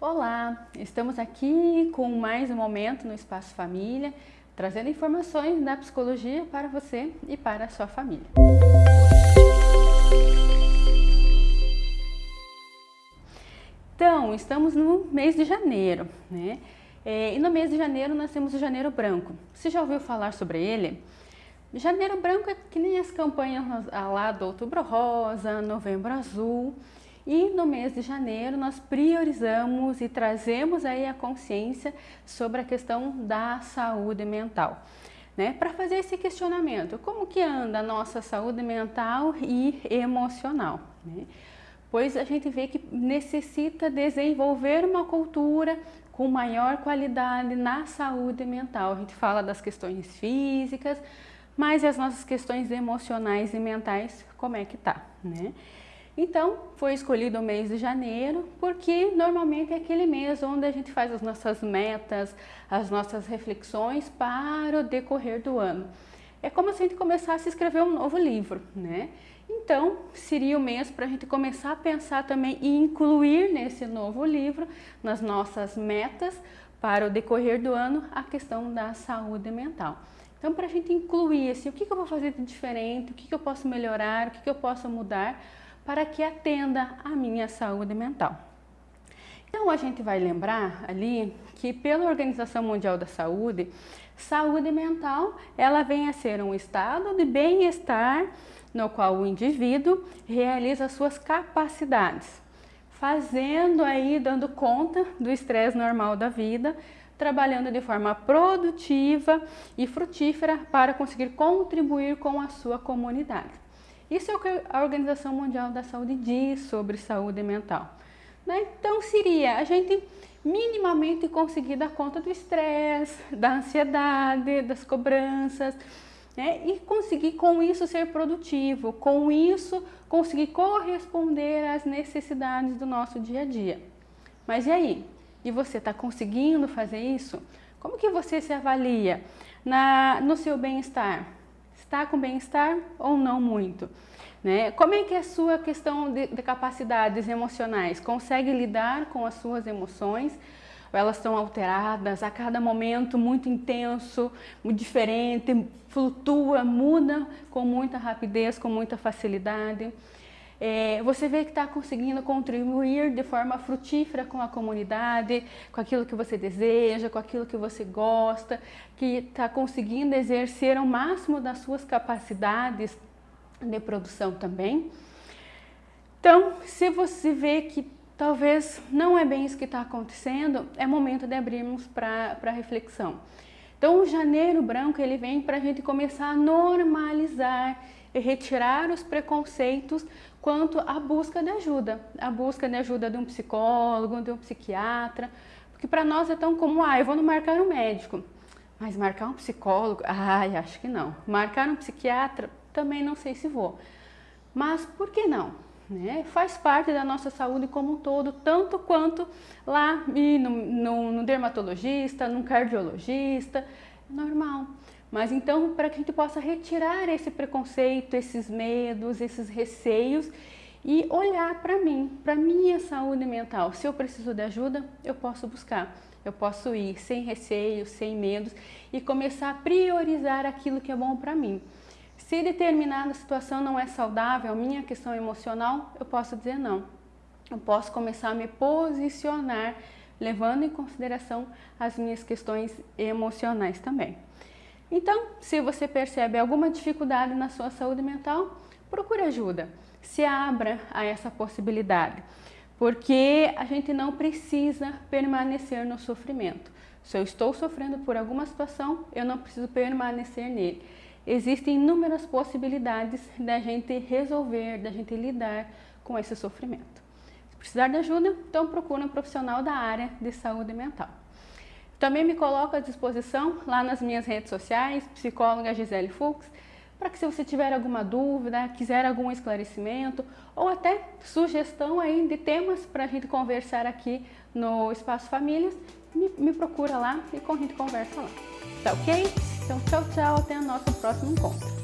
Olá, estamos aqui com mais um momento no Espaço Família, trazendo informações da psicologia para você e para a sua família. Então, estamos no mês de janeiro, né? É, e no mês de janeiro nós temos o Janeiro Branco. Você já ouviu falar sobre ele? Janeiro Branco é que nem as campanhas lá do Outubro Rosa, Novembro Azul. E no mês de janeiro nós priorizamos e trazemos aí a consciência sobre a questão da saúde mental. Né, para fazer esse questionamento, como que anda a nossa saúde mental e emocional? Né? Pois a gente vê que necessita desenvolver uma cultura com maior qualidade na saúde mental. A gente fala das questões físicas, mas as nossas questões emocionais e mentais, como é que tá, né? Então, foi escolhido o mês de janeiro, porque normalmente é aquele mês onde a gente faz as nossas metas, as nossas reflexões para o decorrer do ano. É como se a gente começasse a escrever um novo livro, né? Então, seria o mês para a gente começar a pensar também e incluir nesse novo livro, nas nossas metas, para o decorrer do ano, a questão da saúde mental. Então, para a gente incluir assim, o que, que eu vou fazer de diferente, o que, que eu posso melhorar, o que, que eu posso mudar, para que atenda a minha saúde mental. Então a gente vai lembrar ali que pela Organização Mundial da Saúde, saúde mental ela vem a ser um estado de bem-estar no qual o indivíduo realiza suas capacidades, fazendo aí, dando conta do estresse normal da vida, trabalhando de forma produtiva e frutífera para conseguir contribuir com a sua comunidade. Isso é o que a Organização Mundial da Saúde diz sobre saúde mental. Né? Então seria a gente minimamente conseguir dar conta do estresse, da ansiedade, das cobranças, né? e conseguir com isso ser produtivo, com isso conseguir corresponder às necessidades do nosso dia a dia. Mas e aí? E você está conseguindo fazer isso? Como que você se avalia na, no seu bem-estar? Está com bem-estar ou não muito? Né? Como é que é a sua questão de, de capacidades emocionais? Consegue lidar com as suas emoções? Elas estão alteradas a cada momento, muito intenso, muito diferente, flutua, muda com muita rapidez, com muita facilidade? É, você vê que está conseguindo contribuir de forma frutífera com a comunidade, com aquilo que você deseja, com aquilo que você gosta, que está conseguindo exercer o máximo das suas capacidades de produção também. Então, se você vê que talvez não é bem isso que está acontecendo, é momento de abrirmos para reflexão. Então, o janeiro branco ele vem para a gente começar a normalizar e retirar os preconceitos quanto à busca de ajuda, a busca de ajuda de um psicólogo, de um psiquiatra, porque para nós é tão comum, ah, eu vou no marcar um médico, mas marcar um psicólogo, ai, acho que não. Marcar um psiquiatra, também não sei se vou. Mas por que não? Né? Faz parte da nossa saúde como um todo, tanto quanto lá no, no, no dermatologista, no cardiologista, normal. Mas então, para que a gente possa retirar esse preconceito, esses medos, esses receios e olhar para mim, para minha saúde mental. Se eu preciso de ajuda, eu posso buscar. Eu posso ir sem receio, sem medos e começar a priorizar aquilo que é bom para mim. Se determinada situação não é saudável, minha questão emocional, eu posso dizer não. Eu posso começar a me posicionar, levando em consideração as minhas questões emocionais também. Então, se você percebe alguma dificuldade na sua saúde mental, procure ajuda. Se abra a essa possibilidade, porque a gente não precisa permanecer no sofrimento. Se eu estou sofrendo por alguma situação, eu não preciso permanecer nele. Existem inúmeras possibilidades da gente resolver, da gente lidar com esse sofrimento. Se precisar de ajuda, então procure um profissional da área de saúde mental. Também me coloco à disposição lá nas minhas redes sociais, psicóloga Gisele Fux, para que se você tiver alguma dúvida, quiser algum esclarecimento ou até sugestão aí de temas para a gente conversar aqui no Espaço Famílias, me, me procura lá e a gente conversa lá. Tá ok? Então tchau, tchau, até o nosso próximo encontro.